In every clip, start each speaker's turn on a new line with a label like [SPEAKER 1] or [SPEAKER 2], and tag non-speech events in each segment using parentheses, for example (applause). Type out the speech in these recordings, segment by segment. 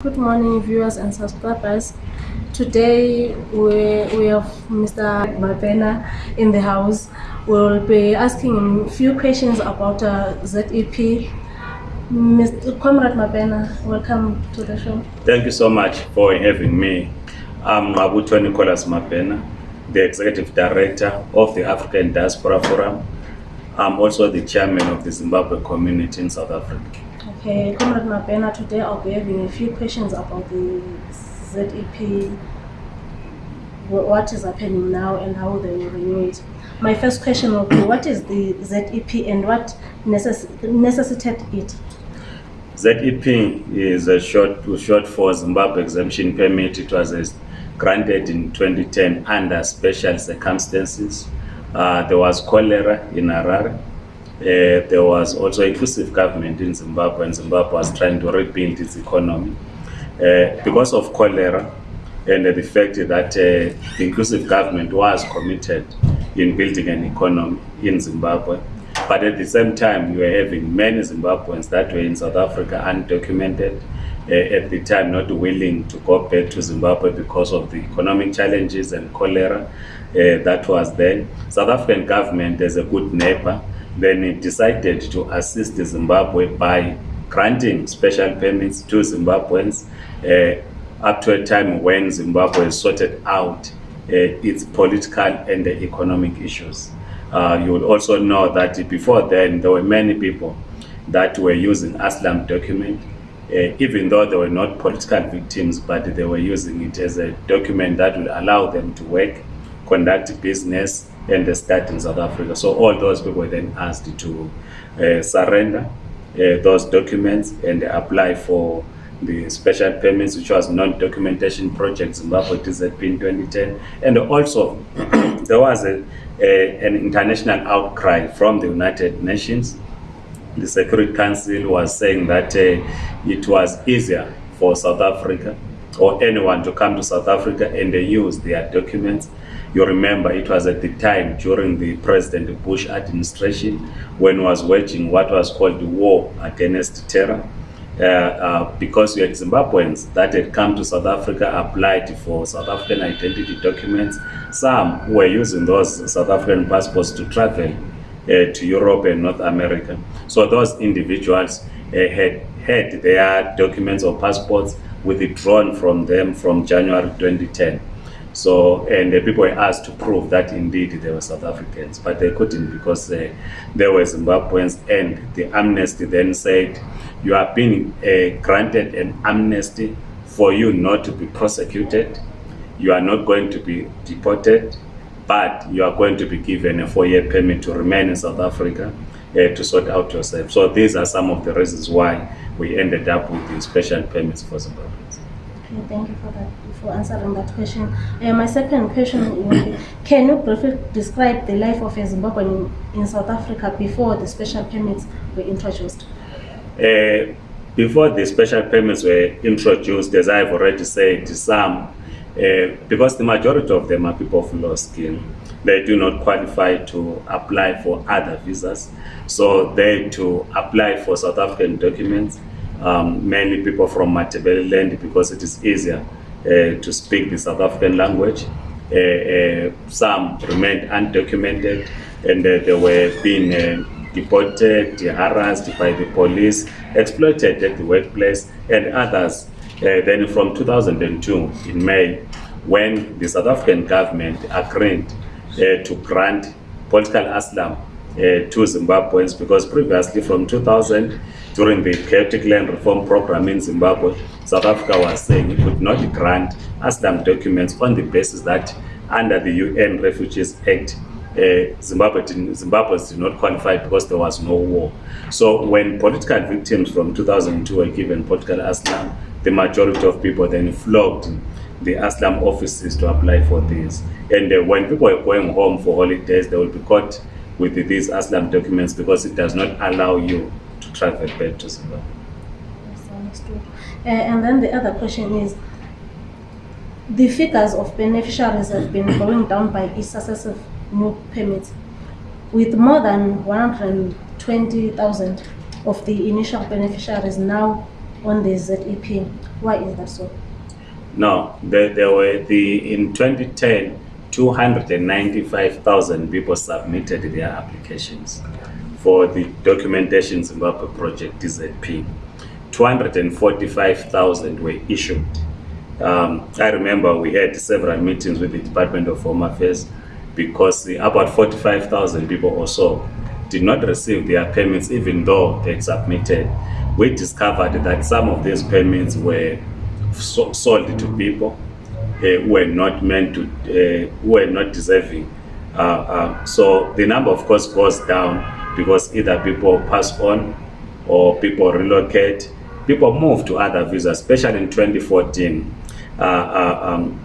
[SPEAKER 1] Good morning, viewers and subscribers. Today we, we have Mr. Mabhena in the house. We'll be asking him a few questions about uh, ZEP. Mr. Comrade Mabhena, welcome to the show.
[SPEAKER 2] Thank you so much for having me. I'm Ngqabutho Nicholas Mabhena, the Executive Director of the African Diaspora Forum. I'm also the Chairman of the Zimbabwe community in South Africa.
[SPEAKER 1] Okay, Comrade Mabhena, today I'll be having a few questions about the ZEP, what is happening now and how they will renew it. My first question will be, what is the ZEP and what necess- necessitated it?
[SPEAKER 2] ZEP is a short, short for Zimbabwe Exemption Permit. It was uh, granted in 2010 under special circumstances. Uh, there was cholera in Harare. Uh, there was also inclusive government in Zimbabwe, and Zimbabwe was trying to rebuild its economy. Uh, because of cholera and the fact that uh, the inclusive government was committed in building an economy in Zimbabwe, but at the same time, we were having many Zimbabweans that were in South Africa undocumented, at the time not willing to go back to Zimbabwe because of the economic challenges and cholera that was there. South African government, as a good neighbor, then it decided to assist Zimbabwe by granting special permits to Zimbabweans uh, up to a time when Zimbabwe sorted out uh, its political and economic issues. Uh, you will also know that before then there were many people that were using asylum document, uh, even though they were not political victims, but they were using it as a document that would allow them to work, conduct business, and the start in South Africa. So all those people were then asked to uh, surrender uh, those documents and apply for the special permits, which was non-documentation project Zimbabwe DZP in 2010. And also, (clears throat) there was a, a, an international outcry from the United Nations. The Security Council was saying that uh, it was easier for South Africa or anyone to come to South Africa and they use their documents. You remember it was at the time during the President Bush administration when was waging what was called the war against terror. Uh, uh, because we had Zimbabweans that had come to South Africa, applied for South African identity documents. Some were using those South African passports to travel uh, to Europe and North America. So those individuals uh, had had their documents or passports withdrawn from them from January 2010. So, and uh, people were asked to prove that indeed they were South Africans, but they couldn't because uh, they were Zimbabweans. And the amnesty then said, You are being uh, granted an amnesty for you not to be prosecuted, you are not going to be deported, but you are going to be given a four year permit to remain in South Africa. Uh, to sort out yourself. So these are some of the reasons why we ended up with the special permits for Zimbabweans.
[SPEAKER 1] Okay, thank you for that, for answering that question. Uh, my second question be, can you briefly describe the life of a Zimbabwean in, in South Africa before the special permits were introduced?
[SPEAKER 2] Uh, before the special permits were introduced, as I've already said, some, uh, because the majority of them are people of low skill, they do not qualify to apply for other visas. So they to apply for South African documents, um, mainly people from Matabele because it is easier uh, to speak the South African language. Uh, uh, some remained undocumented and uh, they were being uh, deported, harassed by the police, exploited at the workplace, and others. Uh, then from 2002, in May, when the South African government agreed uh, to grant political asylum uh, to Zimbabweans because previously from 2000, during the chaotic land reform program in Zimbabwe, South Africa was saying it could not grant asylum documents on the basis that under the UN Refugees Act, uh, Zimbabwe did, Zimbabweans did not qualify because there was no war. So when political victims from 2002 were given political asylum, the majority of people then flocked the asylum offices to apply for this. And uh, when people are going home for holidays, they will be caught with these asylum documents because it does not allow you to travel back to Zimbabwe.
[SPEAKER 1] Yes, understood. Uh, and then the other question is, the figures of beneficiaries have been going down by each successive new permit, with more than 120,000 of the initial beneficiaries now on the ZEP. Why is that so?
[SPEAKER 2] No, there, there were the in 2010, 295,000 people submitted their applications for the documentation Zimbabwe project DZP. 245,000 were issued. Um, I remember we had several meetings with the Department of Home Affairs because about 45,000 people or so did not receive their permits even though they submitted. We discovered that some of these permits were so, sold to people uh, who were not meant to, uh, who were not deserving. Uh, uh, so the number of course goes down because either people pass on or people relocate, people move to other visas, especially in 2014. Uh, uh, um,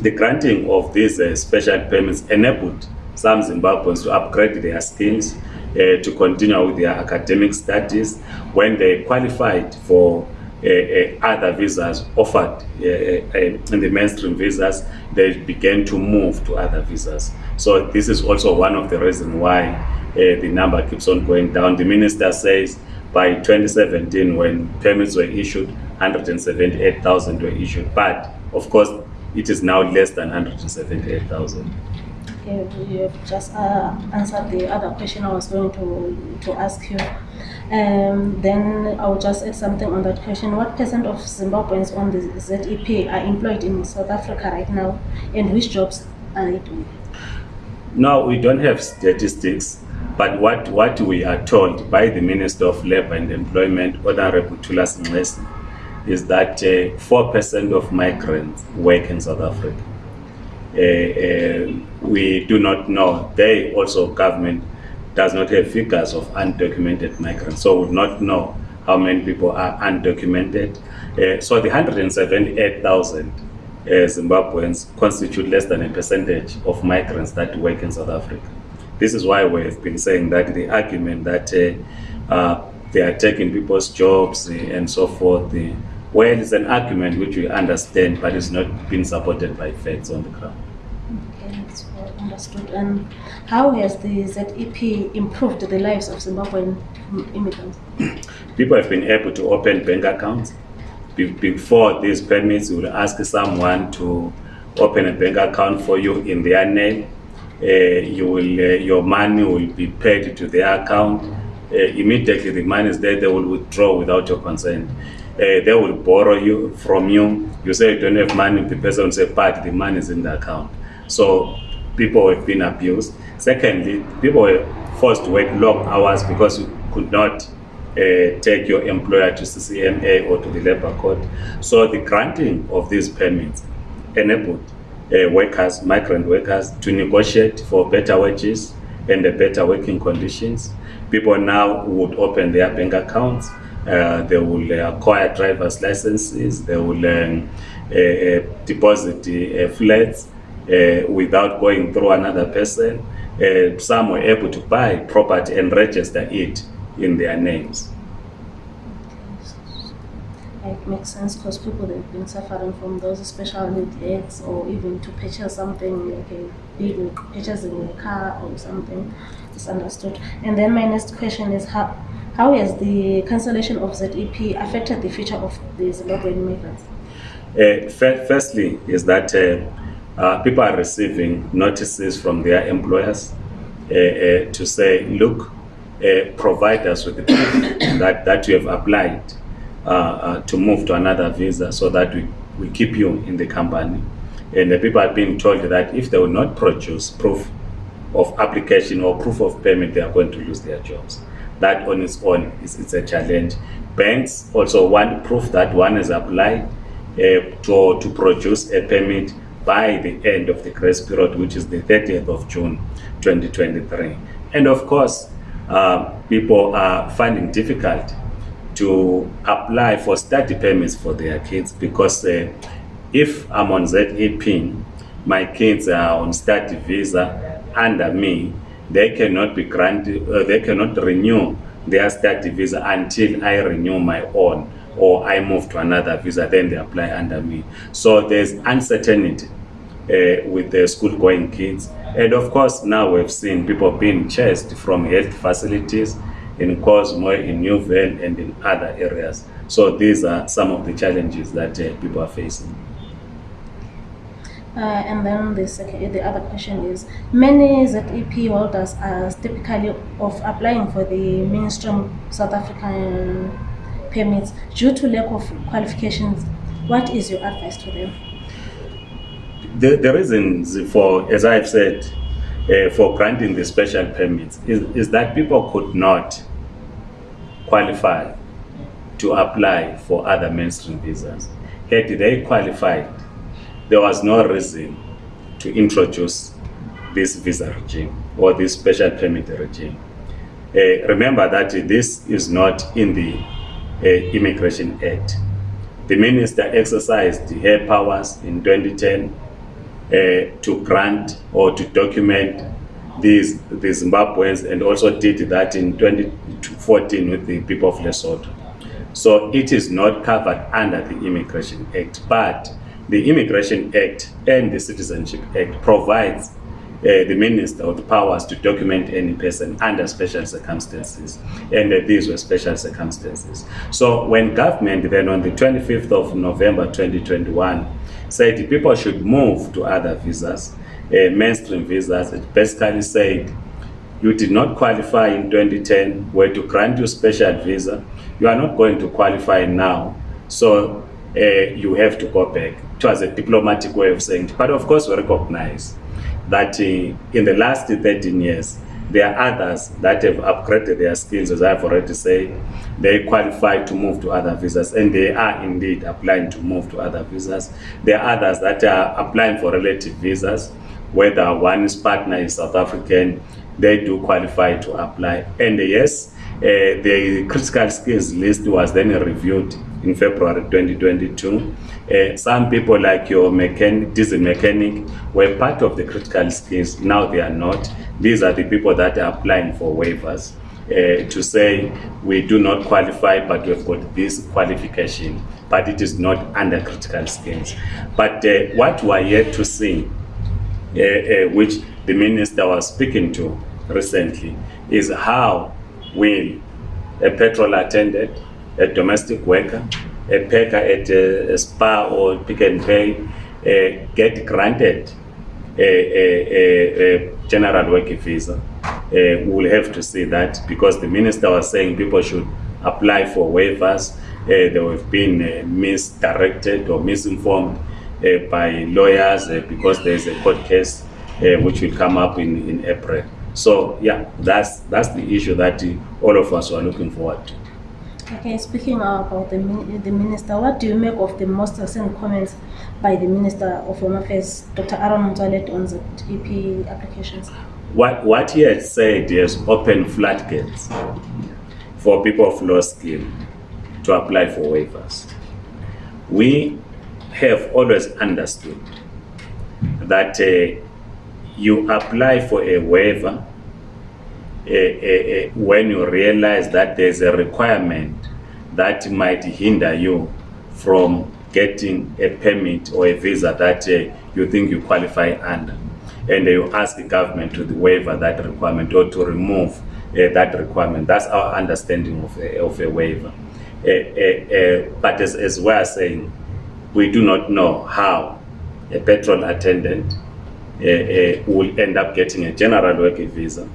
[SPEAKER 2] the granting of these uh, special permits enabled some Zimbabweans to upgrade their skills, uh, to continue with their academic studies. When they qualified for uh, uh, other visas offered in the mainstream visas, they began to move to other visas. So this is also one of the reasons why the number keeps on going down. The minister says by 2017, when permits were issued, 178,000 were issued. But of course, it is now less than 178,000.
[SPEAKER 1] Okay, you have just uh, answered the other question I was going to, to ask you. Um, then I will just add something on that question. What percent of Zimbabweans on the ZEP are employed in South Africa right now, and which jobs are they doing?
[SPEAKER 2] No, we don't have statistics, but what, what we are told by the Minister of Labour and Employment, Honorable Thulas Nxesi, is that uh, 4% of migrants work in South Africa. Uh, uh, we do not know. They also, government does not have figures of undocumented migrants, so do not know how many people are undocumented. Uh, so the 178,000 uh, Zimbabweans constitute less than a percentage of migrants that work in South Africa. This is why we've been saying that the argument that uh, uh, they are taking people's jobs uh, and so forth, uh, well, it's an argument which we understand, but it's not been supported by facts on the ground.
[SPEAKER 1] Okay, that's well understood. And how has the ZEP improved the lives of Zimbabwean immigrants?
[SPEAKER 2] People have been able to open bank accounts. Be- before these permits, you will ask someone to open a bank account for you in their name. Uh, you will, uh, your money will be paid to their account. Uh, immediately, the money is there. They will withdraw without your consent. Uh, they will borrow you from you. You say you don't have money. The person will say, "But the money is in the account." So people have been abused. Secondly, people were forced to work long hours because you could not uh, take your employer to CCMA or to the labor court. So the granting of these permits enabled uh, workers, migrant workers, to negotiate for better wages and better working conditions. People now would open their bank accounts. Uh, they will uh, acquire driver's licenses. They will um, uh, uh, deposit flats without going through another person. Some were able to buy property and register it in their names.
[SPEAKER 1] It makes sense because people they've been suffering from those special need aids or even to purchase something like a bill, purchasing a car or something. It's understood. And then my next question is how how has the cancellation of ZEP affected the future of the Zimbabwean immigrants?
[SPEAKER 2] Uh, firstly, is that uh, uh, people are receiving notices from their employers uh, uh, to say, look, uh, provide us with the (coughs) that, that you have applied uh, uh, to move to another visa so that we, we keep you in the company. And the people are being told that if they will not produce proof of application or proof of payment, they are going to lose their jobs. That on its own is it's a challenge. Banks also want proof that one has applied uh, to, to produce a permit by the end of the grace period, which is the 30th of June 2023. And of course, uh, people are finding difficult to apply for study permits for their kids because uh, if I'm on ZEP, my kids are on study visa under me, they cannot be granted, uh, they cannot renew their study visa until I renew my own or I move to another visa, then they apply under me. So there's uncertainty uh, with the school going kids. And of course, now we've seen people being chased from health facilities in Cosmo, in Newville, and in other areas. So these are some of the challenges that uh, people are facing.
[SPEAKER 1] Uh, and then the second, the other question is, many ZEP holders are typically of applying for the mainstream South African permits due to lack of qualifications. What is your advice to them?
[SPEAKER 2] The, the reasons for, as I've said, uh, for granting the special permits is, is that people could not qualify to apply for other mainstream visas. Had they qualified, there was no reason to introduce this visa regime or this special permit regime. Uh, remember that this is not in the uh, Immigration Act. The minister exercised her powers in 2010 uh, to grant or to document these the Zimbabweans and also did that in 2014 with the people of Lesotho. So it is not covered under the Immigration Act, but the Immigration Act and the Citizenship Act provides uh, the minister the powers to document any person under special circumstances. And uh, these were special circumstances. So when government then on the 25th of November 2021 said people should move to other visas, uh, mainstream visas, it basically said you did not qualify in 2010, were to grant you special visa, you are not going to qualify now. So uh, you have to go back. It was a diplomatic way of saying it. But of course, we recognize that uh, in the last 13 years, there are others that have upgraded their skills, as I've already said. They qualify to move to other visas, and they are indeed applying to move to other visas. There are others that are applying for relative visas, whether one's partner is South African, they do qualify to apply. And yes, uh, the critical skills list was then reviewed in February 2022. Uh, some people like your mechanic, diesel mechanic were part of the critical skills. Now they are not. These are the people that are applying for waivers. Uh, to say we do not qualify but we've got this qualification but it is not under critical skills but uh, what we are yet to see uh, uh, which the minister was speaking to recently is how will a petrol attendant a domestic worker, a packer at a, a spa or pick and pay, uh, get granted a, a, a, general working visa. Uh, we will have to see that because the minister was saying people should apply for waivers. Uh, they have been uh, misdirected or misinformed uh, by lawyers uh, because there is a court case uh, which will come up in, in April. So yeah, that's that's the issue that uh, all of us are looking forward to.
[SPEAKER 1] Okay, speaking about the, the minister, what do you make of the most recent comments by the Minister of Home Affairs, Dr. Aaron Motsoaledi, on the EP applications?
[SPEAKER 2] What, what he has said is open floodgates for people of low skill to apply for waivers. We have always understood that uh, you apply for a waiver uh, uh, when you realize that there's a requirement that might hinder you from getting a permit or a visa that uh, you think you qualify under. And you ask the government to waiver that requirement or to remove uh, that requirement. That's our understanding of a, of a waiver. Uh, uh, but as, as we are saying, we do not know how a petrol attendant will end up getting a general working visa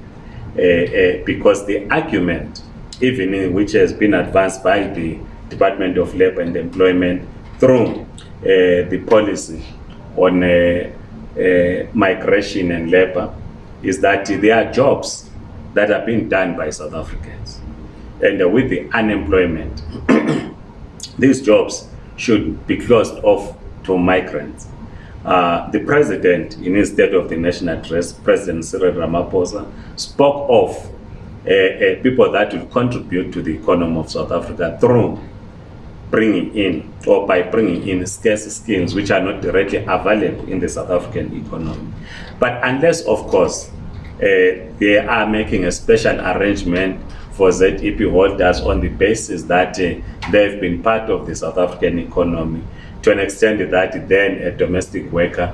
[SPEAKER 2] uh, uh, because the argument, even which has been advanced by the Department of Labor and Employment through uh, the policy on migration and labor, is that there are jobs that are being done by South Africans. And with the unemployment, (coughs) these jobs should be closed off to migrants. Uh, the president, in his State of the Nation address, President Cyril Ramaphosa, spoke of uh, people that will contribute to the economy of South Africa through bringing in or by bringing in scarce skills which are not directly available in the South African economy. But unless, of course, uh, they are making a special arrangement for ZEP holders on the basis that uh, they've been part of the South African economy, to an extent that then a domestic worker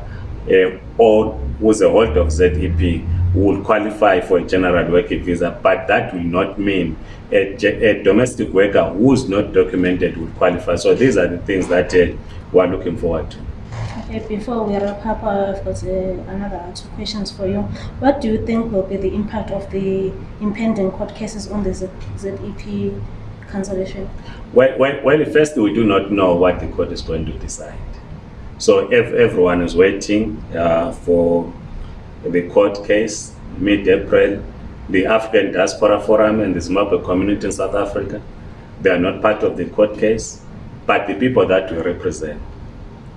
[SPEAKER 2] uh, or who's a holder of ZEP will qualify for a general working visa, but that will not mean a, a domestic worker who's not documented will qualify. So these are the things that uh, we're looking forward to.
[SPEAKER 1] Okay, before we wrap up, I've got uh, another two questions for you. What do you think will be the impact of the impending court cases on the Z- ZEP cancellation?
[SPEAKER 2] Well, well, well, first, we do not know what the court is going to decide. So if everyone is waiting uh, for the court case mid-April. The African Diaspora Forum and the Zimbabwe community in South Africa, they are not part of the court case, but the people that we represent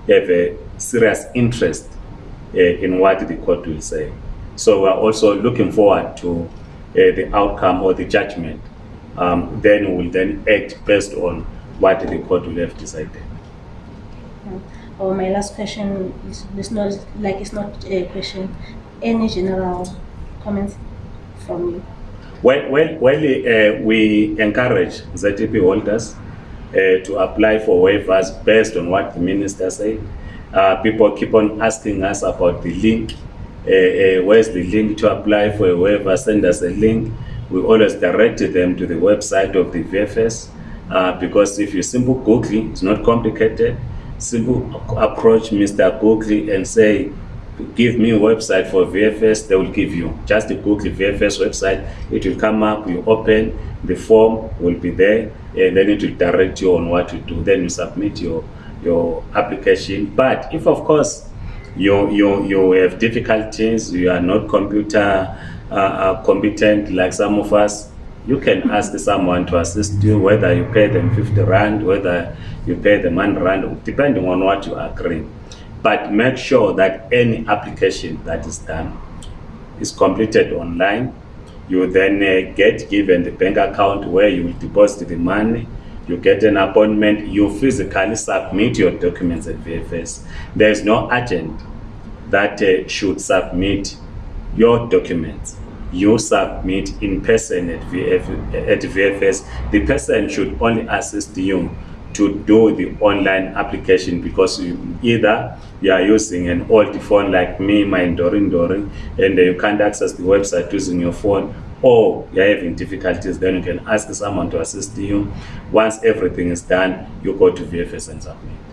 [SPEAKER 2] have a serious interest uh, in what the court will say. So we are also looking forward to uh, the outcome or the judgment. Um, then we will then act based on what the court will have decided.
[SPEAKER 1] Or my last question is, is not like it's not a question. Any general comments from you?
[SPEAKER 2] Well, well, well uh, we encourage ZEP holders uh, to apply for waivers based on what the minister said. Uh, people keep on asking us about the link. Uh, uh, where's the link to apply for a waiver? Send us a link. We always direct them to the website of the VFS uh, because if you simple Google, it's not complicated. Simple approach Mr. Google and say, give me a website for VFS, they will give you. Just Google VFS website, it will come up, you open, the form will be there, and then it will direct you on what to do. Then you submit your your application. But if of course you you you have difficulties, you are not computer uh, uh, competent like some of us, you can ask someone to assist you, whether you pay them 50 rand, whether you pay them 100 rand, depending on what you agree but make sure that any application that is done is completed online. You then uh, get given the bank account where you will deposit the money. You get an appointment. You physically submit your documents at VFS. There is no agent that uh, should submit your documents. You submit in person at, VF, at VFS. The person should only assist you to do the online application because you, either you are using an old phone like me, my Dorin Dorin, and you can't access the website using your phone, or you're having difficulties, then you can ask someone to assist you. Once everything is done, you go to VFS and submit.